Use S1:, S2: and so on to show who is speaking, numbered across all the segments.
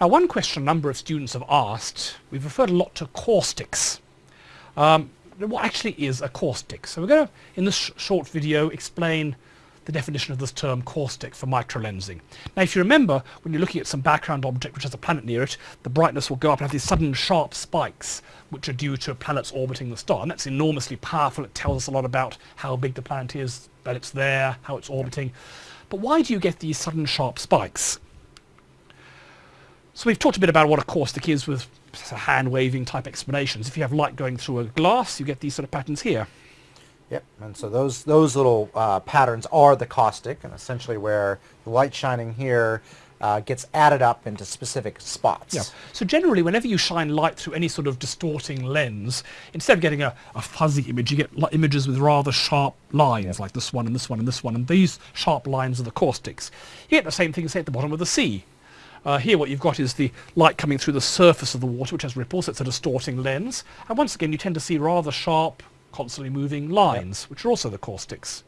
S1: Now one question a number of students have asked, we've referred a lot to caustics. Um, what actually is a caustic? So we're going to, in this sh short video, explain the definition of this term caustic for microlensing. Now if you remember, when you're looking at some background object which has a planet near it, the brightness will go up and have these sudden sharp spikes which are due to planets orbiting the star. And that's enormously powerful. It tells us a lot about how big the planet is, that it's there, how it's orbiting. But why do you get these sudden sharp spikes? So we've talked a bit about what a caustic is with hand waving type explanations. If you have light going through a glass, you get these sort of patterns here.
S2: Yep, and so those those little uh, patterns are the caustic, and essentially where the light shining here uh, gets added up into specific spots.
S1: Yeah. So generally, whenever you shine light through any sort of distorting lens, instead of getting a, a fuzzy image, you get images with rather sharp lines, yep. like this one and this one and this one, and these sharp lines are the caustics. You get the same thing, say, at the bottom of the sea. Uh, here what you've got is the light coming through the surface of the water, which has ripples. It's a distorting lens. And once again, you tend to see rather sharp, constantly moving lines, yep. which are also the caustics.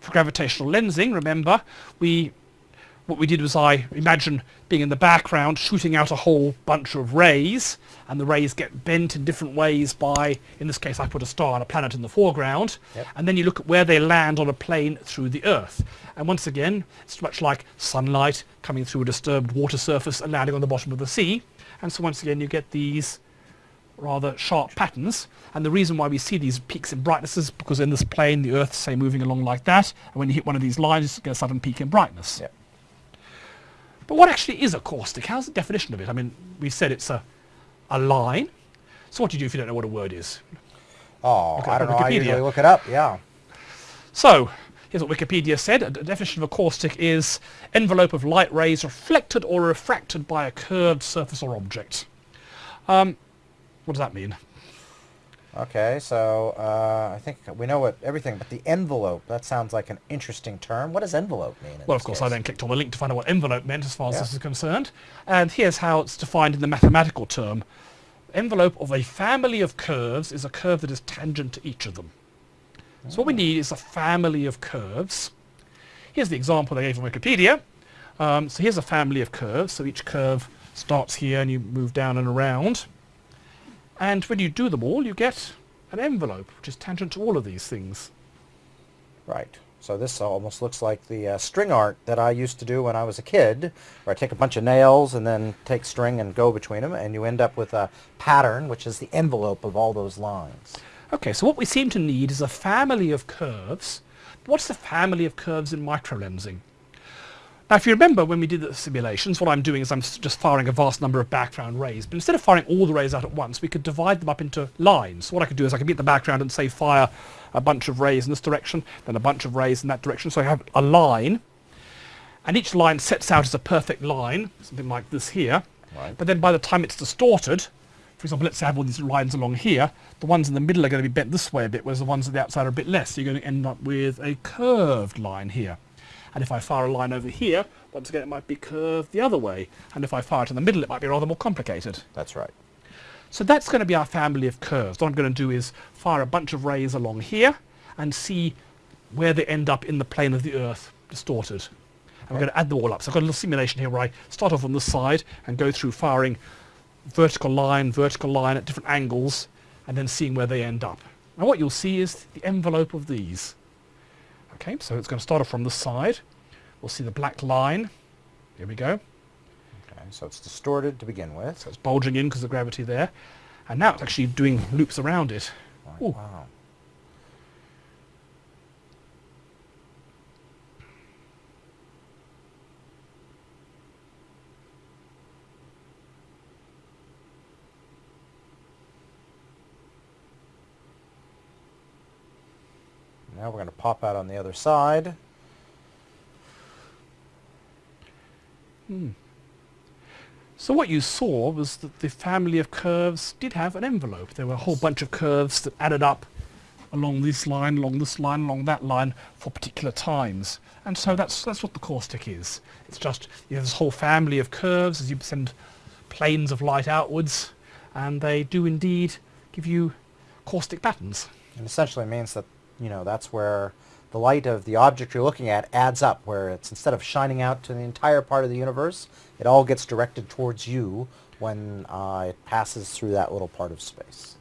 S1: For gravitational lensing, remember, we what we did was I imagine being in the background shooting out a whole bunch of rays and the rays get bent in different ways by, in this case I put a star and a planet in the foreground yep. and then you look at where they land on a plane through the Earth. And once again, it's much like sunlight coming through a disturbed water surface and landing on the bottom of the sea. And so once again you get these rather sharp patterns and the reason why we see these peaks in brightness is because in this plane the Earth say moving along like that and when you hit one of these lines you get a sudden peak in brightness. Yep. But what actually is a caustic? How's the definition of it? I mean, we said it's a, a line. So what do you do if you don't know what a word is?
S2: Oh, I don't know. Wikipedia. I usually look it up, yeah.
S1: So, here's what Wikipedia said. A definition of a caustic is envelope of light rays reflected or refracted by a curved surface or object. Um, what does that mean?
S2: Okay, so uh, I think we know what everything, but the envelope, that sounds like an interesting term. What does envelope mean?
S1: Well, of course, case? I then clicked on the link to find out what envelope meant as far as yeah. this is concerned. And here's how it's defined in the mathematical term. Envelope of a family of curves is a curve that is tangent to each of them. So what we ah. need is a family of curves. Here's the example they gave on Wikipedia. Um, so here's a family of curves. So each curve starts here and you move down and around. And when you do them all, you get an envelope, which is tangent to all of these things.
S2: Right. So this almost looks like the uh, string art that I used to do when I was a kid, where I take a bunch of nails and then take string and go between them, and you end up with a pattern, which is the envelope of all those lines.
S1: Okay, so what we seem to need is a family of curves. What's the family of curves in microlensing? Now, if you remember when we did the simulations, what I'm doing is I'm just firing a vast number of background rays. But instead of firing all the rays out at once, we could divide them up into lines. So what I could do is I could be at the background and say fire a bunch of rays in this direction, then a bunch of rays in that direction. So I have a line, and each line sets out as a perfect line, something like this here. Right. But then by the time it's distorted, for example, let's say I have all these lines along here, the ones in the middle are going to be bent this way a bit, whereas the ones at the outside are a bit less. So you're going to end up with a curved line here. And if I fire a line over here, once again it might be curved the other way. And if I fire it in the middle, it might be rather more complicated.
S2: That's right.
S1: So that's going to be our family of curves. What I'm going to do is fire a bunch of rays along here and see where they end up in the plane of the Earth distorted. And we're going to add them all up. So I've got a little simulation here where I start off on this side and go through firing vertical line, vertical line at different angles and then seeing where they end up. And what you'll see is the envelope of these. Okay, so it's going to start off from the side. We'll see the black line. Here we go.
S2: Okay, so it's distorted to begin with.
S1: So it's bulging in because of gravity there. And now it's actually doing loops around it.
S2: Wow. Now we're going to pop out on the other side.
S1: Hmm. So what you saw was that the family of curves did have an envelope. There were a whole bunch of curves that added up along this line, along this line, along that line for particular times. And so that's, that's what the caustic is. It's just you have this whole family of curves as you send planes of light outwards and they do indeed give you caustic patterns.
S2: And essentially means that you know, that's where the light of the object you're looking at adds up, where it's instead of shining out to the entire part of the universe, it all gets directed towards you when uh, it passes through that little part of space.